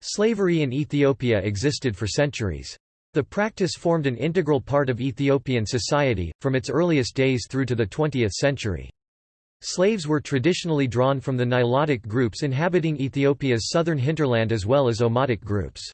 Slavery in Ethiopia existed for centuries. The practice formed an integral part of Ethiopian society, from its earliest days through to the 20th century. Slaves were traditionally drawn from the Nilotic groups inhabiting Ethiopia's southern hinterland as well as Omotic groups.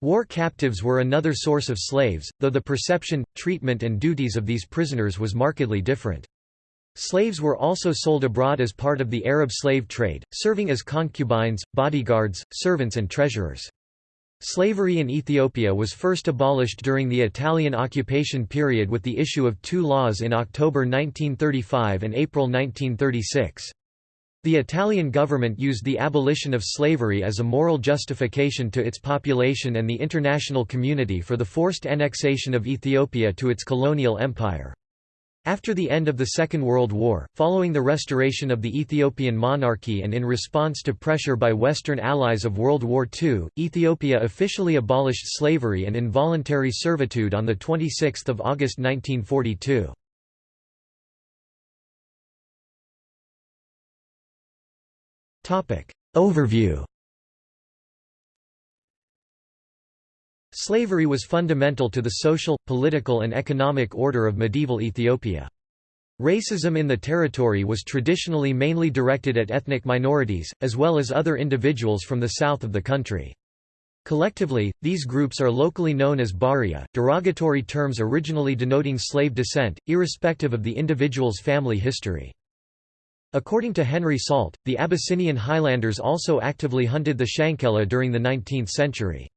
War captives were another source of slaves, though the perception, treatment and duties of these prisoners was markedly different. Slaves were also sold abroad as part of the Arab slave trade, serving as concubines, bodyguards, servants and treasurers. Slavery in Ethiopia was first abolished during the Italian occupation period with the issue of two laws in October 1935 and April 1936. The Italian government used the abolition of slavery as a moral justification to its population and the international community for the forced annexation of Ethiopia to its colonial empire. After the end of the Second World War, following the restoration of the Ethiopian monarchy and in response to pressure by Western allies of World War II, Ethiopia officially abolished slavery and involuntary servitude on 26 August 1942. Overview Slavery was fundamental to the social, political and economic order of medieval Ethiopia. Racism in the territory was traditionally mainly directed at ethnic minorities, as well as other individuals from the south of the country. Collectively, these groups are locally known as Baria, derogatory terms originally denoting slave descent, irrespective of the individual's family history. According to Henry Salt, the Abyssinian Highlanders also actively hunted the Shankela during the 19th century.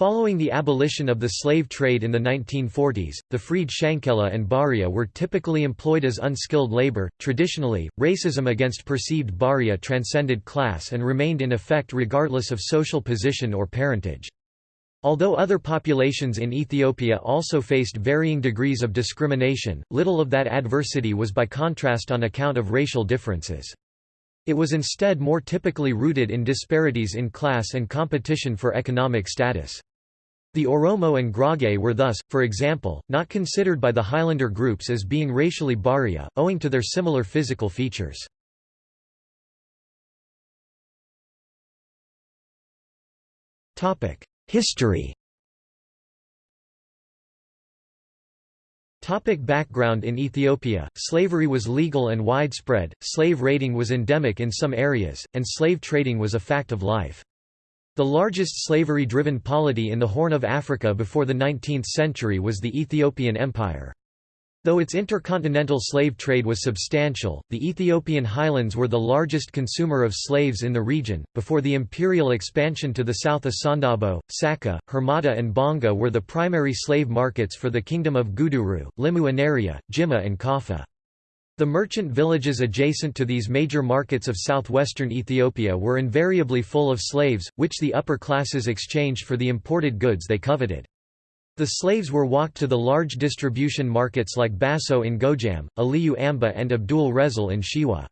Following the abolition of the slave trade in the 1940s, the freed Shankela and Baria were typically employed as unskilled labor. Traditionally, racism against perceived Baria transcended class and remained in effect regardless of social position or parentage. Although other populations in Ethiopia also faced varying degrees of discrimination, little of that adversity was by contrast on account of racial differences. It was instead more typically rooted in disparities in class and competition for economic status. The Oromo and Gurage were thus, for example, not considered by the Highlander groups as being racially Baria, owing to their similar physical features. History Topic background In Ethiopia, slavery was legal and widespread, slave raiding was endemic in some areas, and slave trading was a fact of life. The largest slavery-driven polity in the Horn of Africa before the 19th century was the Ethiopian Empire. Though its intercontinental slave trade was substantial, the Ethiopian highlands were the largest consumer of slaves in the region. Before the imperial expansion to the south, Asandabo, Saka, Hermata, and Bonga were the primary slave markets for the kingdom of Guduru, Limu Anaria, Jimma, and Kaffa. The merchant villages adjacent to these major markets of southwestern Ethiopia were invariably full of slaves, which the upper classes exchanged for the imported goods they coveted. The slaves were walked to the large distribution markets like Basso in Gojam, Aliyu Amba and Abdul Resul in Shewa.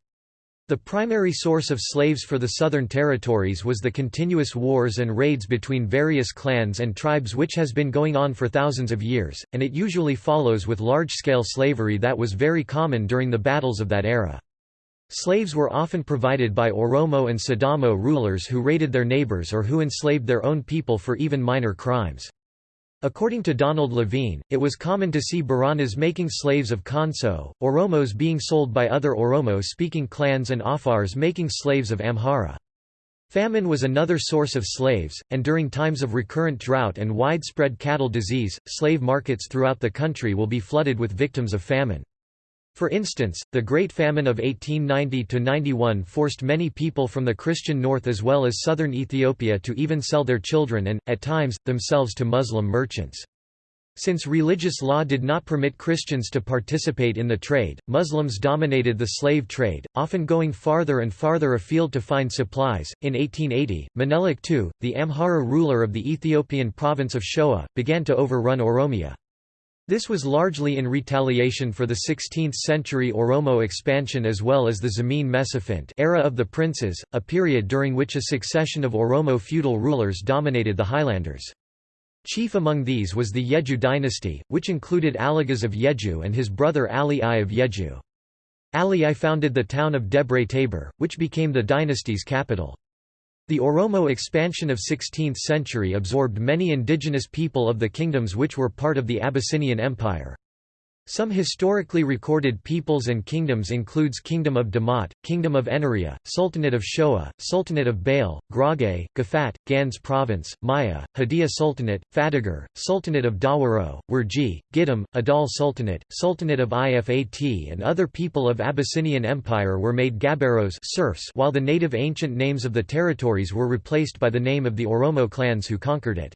The primary source of slaves for the southern territories was the continuous wars and raids between various clans and tribes which has been going on for thousands of years, and it usually follows with large-scale slavery that was very common during the battles of that era. Slaves were often provided by Oromo and Sidamo rulers who raided their neighbors or who enslaved their own people for even minor crimes. According to Donald Levine, it was common to see Baranas making slaves of Konso, Oromos being sold by other Oromo-speaking clans and Afars making slaves of Amhara. Famine was another source of slaves, and during times of recurrent drought and widespread cattle disease, slave markets throughout the country will be flooded with victims of famine. For instance, the Great Famine of 1890–91 forced many people from the Christian north as well as southern Ethiopia to even sell their children and, at times, themselves to Muslim merchants. Since religious law did not permit Christians to participate in the trade, Muslims dominated the slave trade, often going farther and farther afield to find supplies. In 1880, Menelik II, the Amhara ruler of the Ethiopian province of Shoa, began to overrun Oromia. This was largely in retaliation for the 16th-century Oromo expansion as well as the Zemene Mesafint era of the princes, a period during which a succession of Oromo feudal rulers dominated the highlanders. Chief among these was the Yeju dynasty, which included Aligaz of Yeju and his brother Ali I of Yeju. Ali I founded the town of Debre Tabor, which became the dynasty's capital. The Oromo expansion of 16th century absorbed many indigenous people of the kingdoms which were part of the Abyssinian Empire. Some historically recorded peoples and kingdoms includes Kingdom of Damot, Kingdom of Enaria, Sultanate of Shoa, Sultanate of Bale, Gurage, Gafat, Gans Province, Maya, Hadia Sultanate, Fatagar, Sultanate of Dawaro, Wurji, Gidam, Adal Sultanate, Sultanate of Ifat and other people of Abyssinian Empire were made Gabaros serfs while the native ancient names of the territories were replaced by the name of the Oromo clans who conquered it.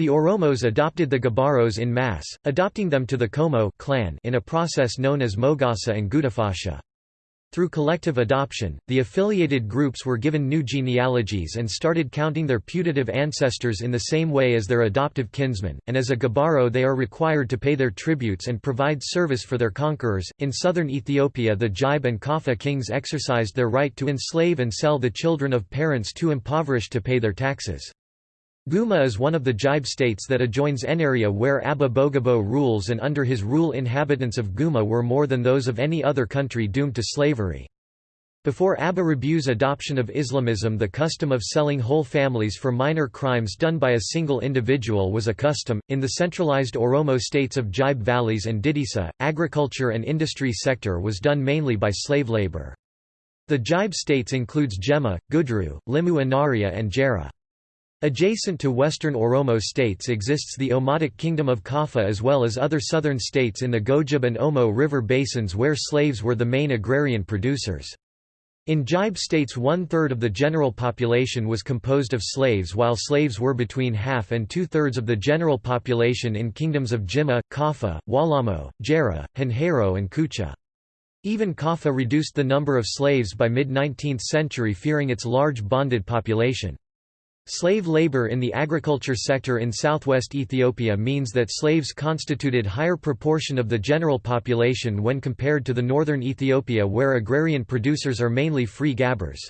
The Oromos adopted the Gabaros in mass, adopting them to the Komo clan in a process known as Mogasa and Gudafasha. Through collective adoption, the affiliated groups were given new genealogies and started counting their putative ancestors in the same way as their adoptive kinsmen, and as a Gabaro they are required to pay their tributes and provide service for their conquerors. In southern Ethiopia, the Gibe and Kaffa kings exercised their right to enslave and sell the children of parents too impoverished to pay their taxes. Guma is one of the Gibe states that adjoins Enaria where Abba Bagibo rules and under his rule inhabitants of Guma were more than those of any other country doomed to slavery. Before Abba Rabu's adoption of Islamism the custom of selling whole families for minor crimes done by a single individual was a custom. In the centralized Oromo states of Gibe valleys and Didisa, agriculture and industry sector was done mainly by slave labor. The Gibe states includes Jimma, Gudru, Limu Anaria and Gera. Adjacent to western Oromo states exists the Omotic Kingdom of Kaffa as well as other southern states in the Gojeb and Omo river basins where slaves were the main agrarian producers. In Gibe states one-third of the general population was composed of slaves while slaves were between half and two-thirds of the general population in kingdoms of Jimma, Kaffa, Walamo, Gera, Hanhero and Kucha. Even Kaffa reduced the number of slaves by mid-19th century fearing its large bonded population. Slave labor in the agriculture sector in southwest Ethiopia means that slaves constituted higher proportion of the general population when compared to the northern Ethiopia where agrarian producers are mainly free gabbers.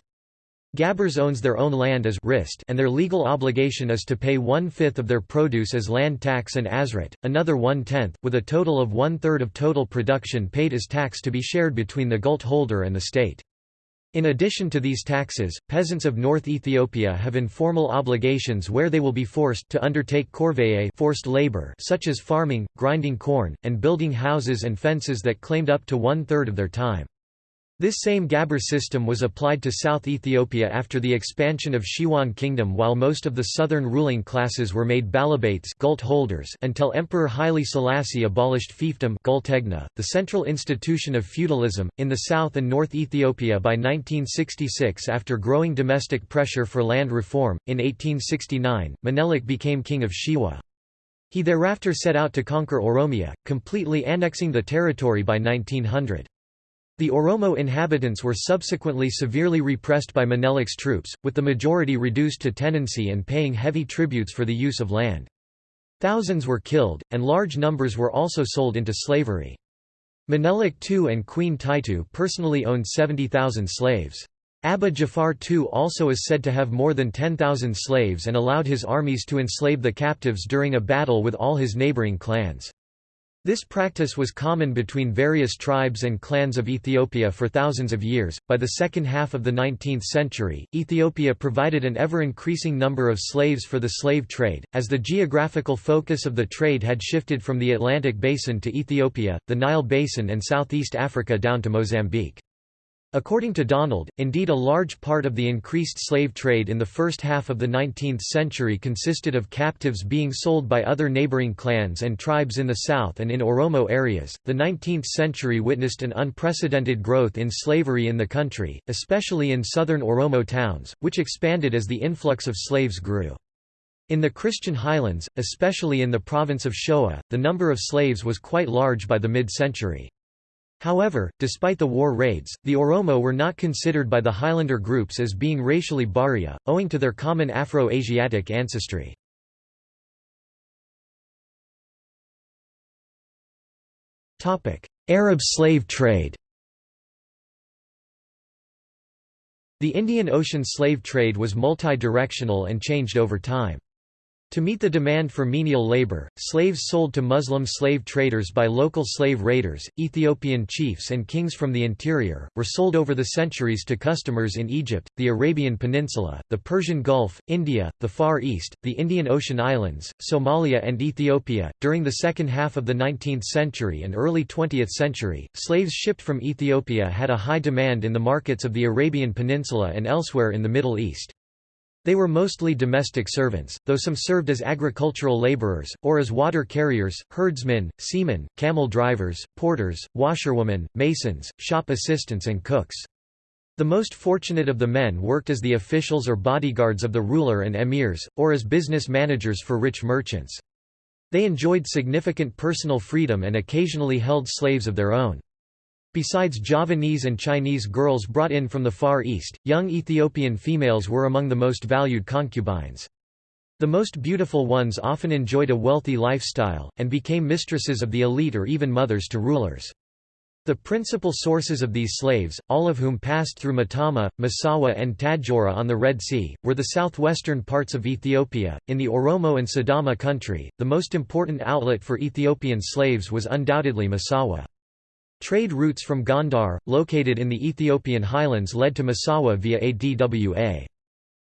Gabbers owns their own land as rist and their legal obligation is to pay one-fifth of their produce as land tax and azrit, another one-tenth, with a total of one-third of total production paid as tax to be shared between the gult holder and the state. In addition to these taxes, peasants of North Ethiopia have informal obligations where they will be forced to undertake corvée forced labor such as farming, grinding corn, and building houses and fences that claimed up to one-third of their time. This same Gabber system was applied to South Ethiopia after the expansion of Shewan Kingdom while most of the southern ruling classes were made balabates gult holders until Emperor Haile Selassie abolished fiefdom gultegna, the central institution of feudalism, in the south and north Ethiopia by 1966 after growing domestic pressure for land reform. In 1869, Menelik became king of Shewa. He thereafter set out to conquer Oromia, completely annexing the territory by 1900. The Oromo inhabitants were subsequently severely repressed by Menelik's troops, with the majority reduced to tenancy and paying heavy tributes for the use of land. Thousands were killed, and large numbers were also sold into slavery. Menelik II and Queen Taitu personally owned 70,000 slaves. Abba Jifar II also is said to have more than 10,000 slaves and allowed his armies to enslave the captives during a battle with all his neighboring clans. This practice was common between various tribes and clans of Ethiopia for thousands of years. By the second half of the 19th century, Ethiopia provided an ever increasing number of slaves for the slave trade, as the geographical focus of the trade had shifted from the Atlantic basin to Ethiopia, the Nile basin, and southeast Africa down to Mozambique. According to Donald, indeed a large part of the increased slave trade in the first half of the 19th century consisted of captives being sold by other neighboring clans and tribes in the south and in Oromo areas. The 19th century witnessed an unprecedented growth in slavery in the country, especially in southern Oromo towns, which expanded as the influx of slaves grew. In the Christian highlands, especially in the province of Shoa, the number of slaves was quite large by the mid-century. However, despite the war raids, the Oromo were not considered by the Highlander groups as being racially Baria, owing to their common Afro-Asiatic ancestry. Arab slave trade The Indian Ocean slave trade was multi-directional and changed over time. To meet the demand for menial labor, slaves sold to Muslim slave traders by local slave raiders, Ethiopian chiefs and kings from the interior, were sold over the centuries to customers in Egypt, the Arabian Peninsula, the Persian Gulf, India, the Far East, the Indian Ocean Islands, Somalia and Ethiopia. During the second half of the 19th century and early 20th century, slaves shipped from Ethiopia had a high demand in the markets of the Arabian Peninsula and elsewhere in the Middle East. They were mostly domestic servants, though some served as agricultural laborers, or as water carriers, herdsmen, seamen, camel drivers, porters, washerwomen, masons, shop assistants and cooks. The most fortunate of the men worked as the officials or bodyguards of the ruler and emirs, or as business managers for rich merchants. They enjoyed significant personal freedom and occasionally held slaves of their own. Besides Javanese and Chinese girls brought in from the Far East, young Ethiopian females were among the most valued concubines. The most beautiful ones often enjoyed a wealthy lifestyle, and became mistresses of the elite or even mothers to rulers. The principal sources of these slaves, all of whom passed through Matama, Massawa and Tadjoura on the Red Sea, were the southwestern parts of Ethiopia. In the Oromo and Sidama country, the most important outlet for Ethiopian slaves was undoubtedly Massawa. Trade routes from Gondar, located in the Ethiopian highlands led to Massawa via ADWA.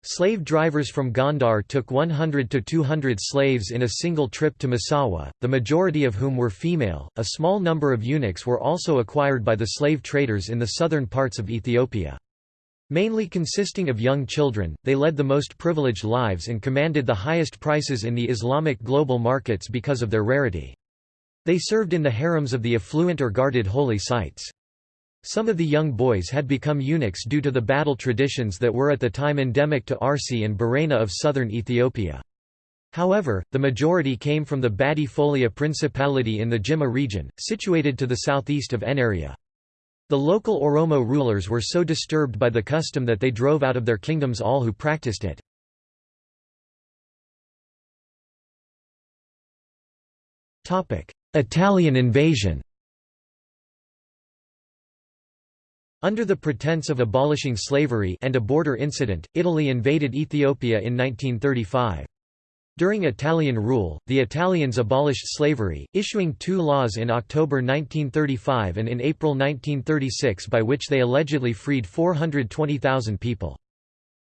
Slave drivers from Gondar took 100 to 200 slaves in a single trip to Massawa, the majority of whom were female. A small number of eunuchs were also acquired by the slave traders in the southern parts of Ethiopia. Mainly consisting of young children, they led the most privileged lives and commanded the highest prices in the Islamic global markets because of their rarity. They served in the harems of the affluent or guarded holy sites. Some of the young boys had become eunuchs due to the battle traditions that were at the time endemic to Arsi and Barena of southern Ethiopia. However, the majority came from the Badi Folia Principality in the Jimma region, situated to the southeast of Enaria. The local Oromo rulers were so disturbed by the custom that they drove out of their kingdoms all who practiced it. Italian invasion Under the pretense of abolishing slavery and a border incident, Italy invaded Ethiopia in 1935. During Italian rule, the Italians abolished slavery, issuing two laws in October 1935 and in April 1936 by which they allegedly freed 420,000 people.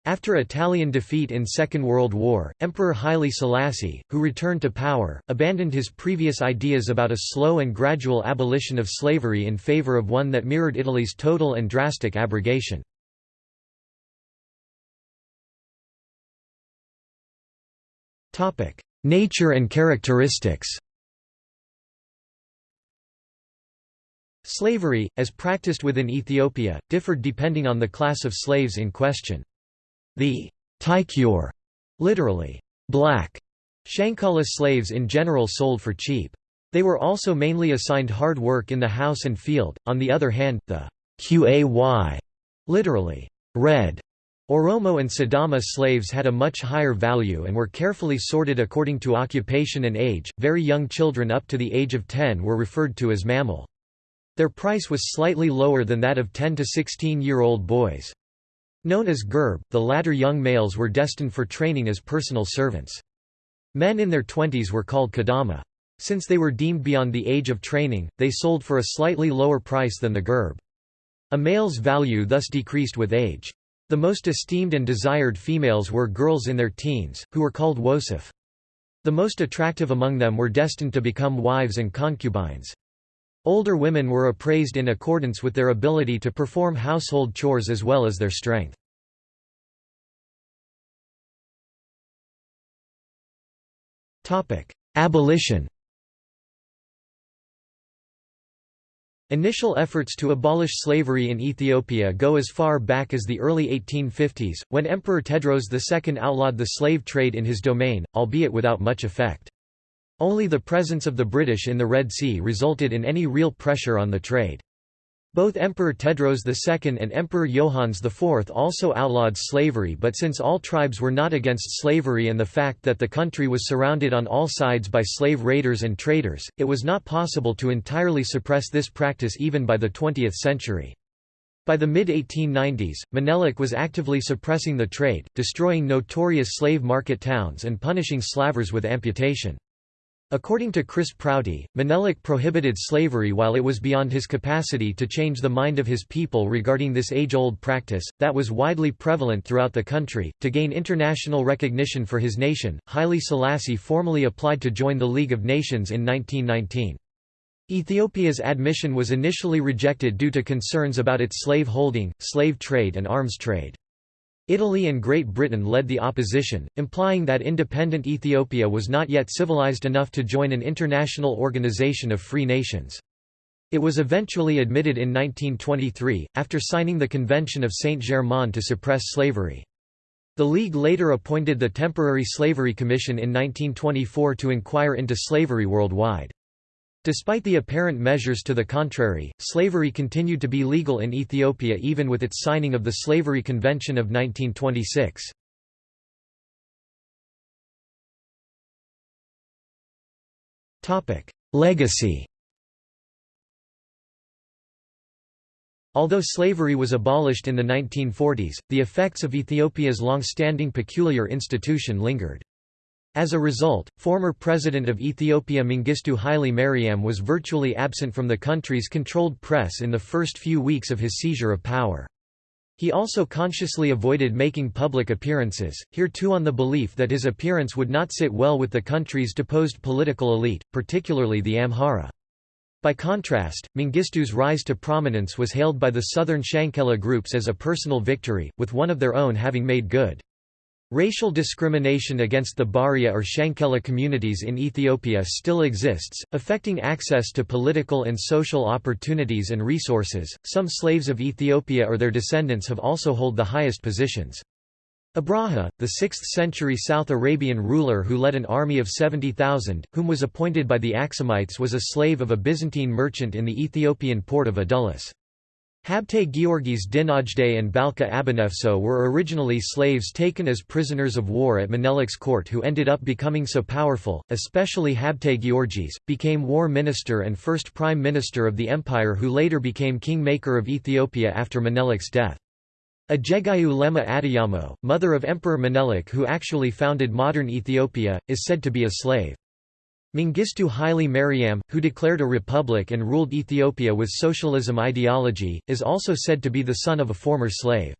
After Italian defeat in Second World War, Emperor Haile Selassie, who returned to power, abandoned his previous ideas about a slow and gradual abolition of slavery in favor of one that mirrored Italy's total and drastic abrogation. Nature and characteristics Slavery, as practiced within Ethiopia, differed depending on the class of slaves in question. The Taikyur, literally, black, Shankala slaves in general sold for cheap. They were also mainly assigned hard work in the house and field. On the other hand, the Qay, literally, red, Oromo and Sidama slaves had a much higher value and were carefully sorted according to occupation and age. Very young children up to the age of 10 were referred to as mammal. Their price was slightly lower than that of 10 to 16 year old boys. Known as Gerb, the latter young males were destined for training as personal servants. Men in their twenties were called kadama. Since they were deemed beyond the age of training, they sold for a slightly lower price than the Gerb. A male's value thus decreased with age. The most esteemed and desired females were girls in their teens, who were called wosif. The most attractive among them were destined to become wives and concubines. Older women were appraised in accordance with their ability to perform household chores as well as their strength. Abolition Initial efforts to abolish slavery in Ethiopia go as far back as the early 1850s, when Emperor Tedros II outlawed the slave trade in his domain, albeit without much effect. Only the presence of the British in the Red Sea resulted in any real pressure on the trade. Both Emperor Tedros II and Emperor Johannes IV also outlawed slavery but since all tribes were not against slavery and the fact that the country was surrounded on all sides by slave raiders and traders, it was not possible to entirely suppress this practice even by the 20th century. By the mid-1890s, Menelik was actively suppressing the trade, destroying notorious slave market towns and punishing slavers with amputation. According to Chris Prouty, Menelik prohibited slavery while it was beyond his capacity to change the mind of his people regarding this age-old practice, that was widely prevalent throughout the country. To gain international recognition for his nation, Haile Selassie formally applied to join the League of Nations in 1919. Ethiopia's admission was initially rejected due to concerns about its slave holding, slave trade and arms trade. Italy and Great Britain led the opposition, implying that independent Ethiopia was not yet civilized enough to join an international organization of free nations. It was eventually admitted in 1923, after signing the Convention of Saint-Germain to suppress slavery. The League later appointed the Temporary Slavery Commission in 1924 to inquire into slavery worldwide. Despite the apparent measures to the contrary, slavery continued to be legal in Ethiopia even with its signing of the Slavery Convention of 1926. Legacy Although slavery was abolished in the 1940s, the effects of Ethiopia's long-standing peculiar institution lingered. As a result, former President of Ethiopia Mengistu Haile Mariam was virtually absent from the country's controlled press in the first few weeks of his seizure of power. He also consciously avoided making public appearances, here too on the belief that his appearance would not sit well with the country's deposed political elite, particularly the Amhara. By contrast, Mengistu's rise to prominence was hailed by the southern Shankela groups as a personal victory, with one of their own having made good. Racial discrimination against the Baria or Shankela communities in Ethiopia still exists, affecting access to political and social opportunities and resources. Some slaves of Ethiopia or their descendants have also hold the highest positions. Abraha, the 6th century South Arabian ruler who led an army of 70,000, whom was appointed by the Axumites was a slave of a Byzantine merchant in the Ethiopian port of Adulis. Habte Georgis Dinagde and Balka Abanefso were originally slaves taken as prisoners of war at Menelik's court who ended up becoming so powerful, especially Habte Georgis, became war minister and first prime minister of the empire who later became king-maker of Ethiopia after Menelik's death. Ejegayu Lema Adiyamo, mother of Emperor Menelik who actually founded modern Ethiopia, is said to be a slave. Mengistu Haile Mariam, who declared a republic and ruled Ethiopia with socialism ideology, is also said to be the son of a former slave.